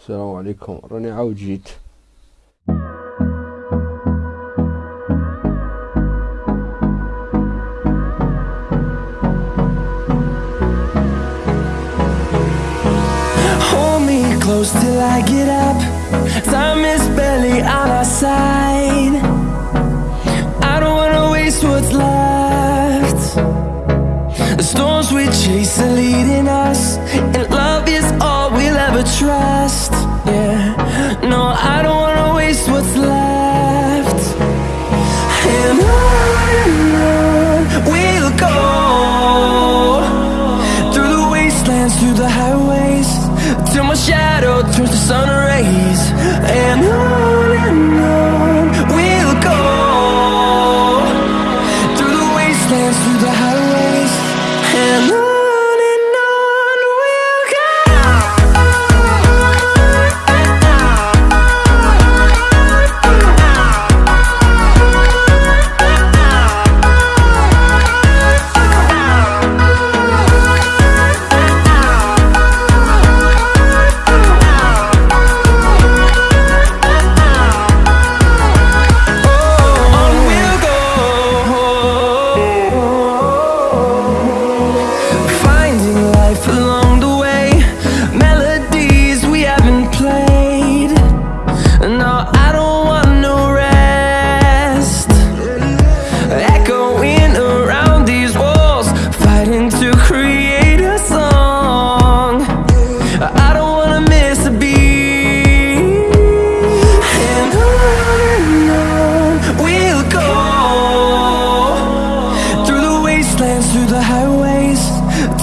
السلام عليكم راني عاود جيت Hold me close till I get up. Time is barely on our side. I don't wanna waste what's left. The storms we chase are leading us, trust.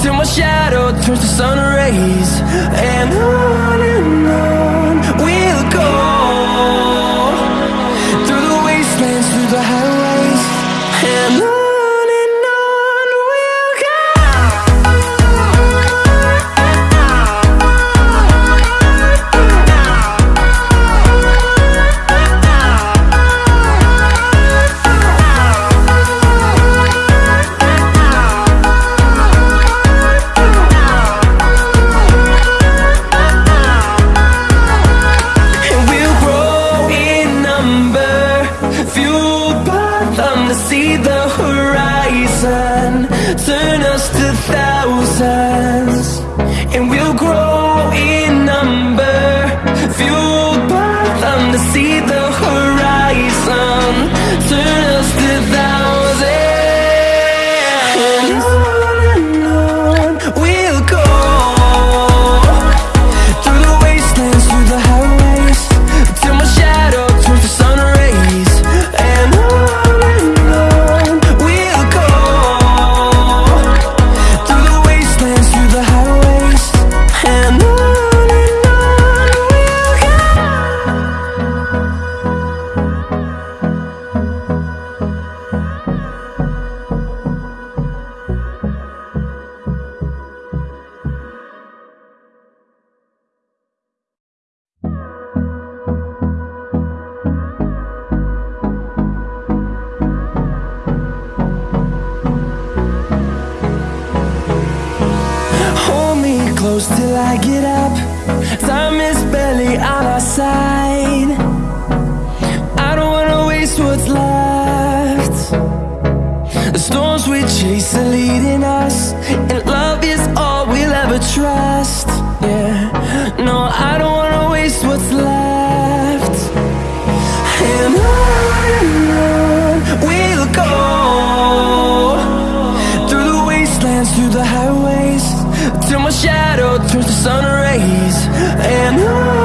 Till my shadow turns to sun rays. And on and on we'll go through the wastelands, through the highways, them to see the horizon, turn us to thousands. And we'll grow close till I get up. Time is barely on our side. I don't wanna waste what's left. The storms we chase are leading us, and love is all we'll ever trust. Yeah, no, I don't wanna waste what's left. And on and on we'll go through the wastelands, through the highways, till my shadow turns to sun rays. And on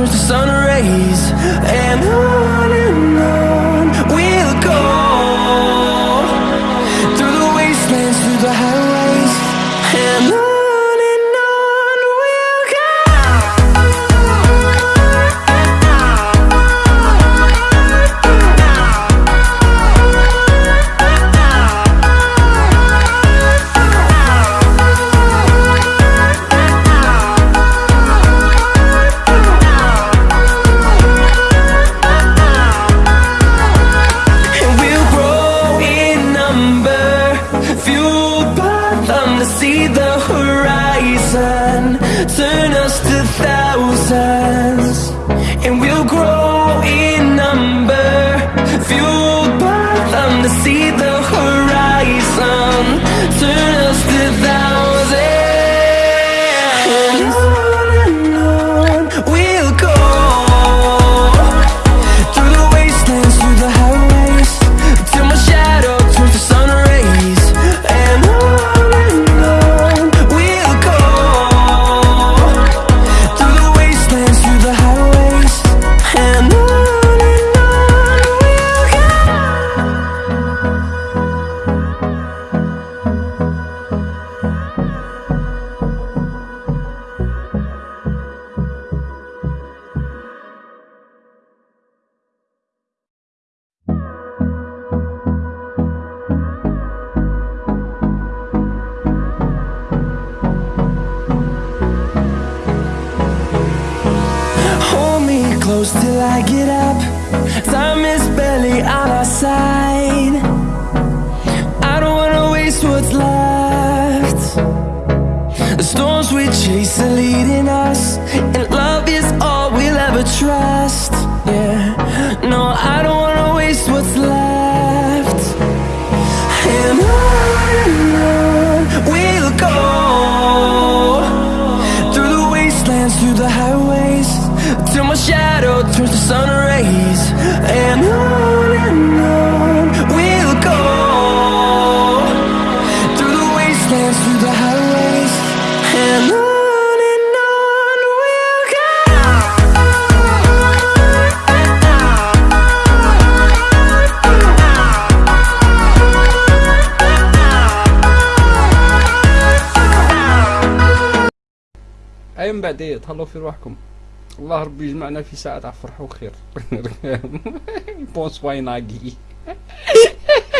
turns the sun rays and I around close till I get up. Time is barely on our side. I don't wanna waste what's left. The storms we chase are leading us, we'll اي من بعد تهلاو في رواحكم الله ربي يجمعنا في ساعة تاع فرح وخير. بونسواي ناقي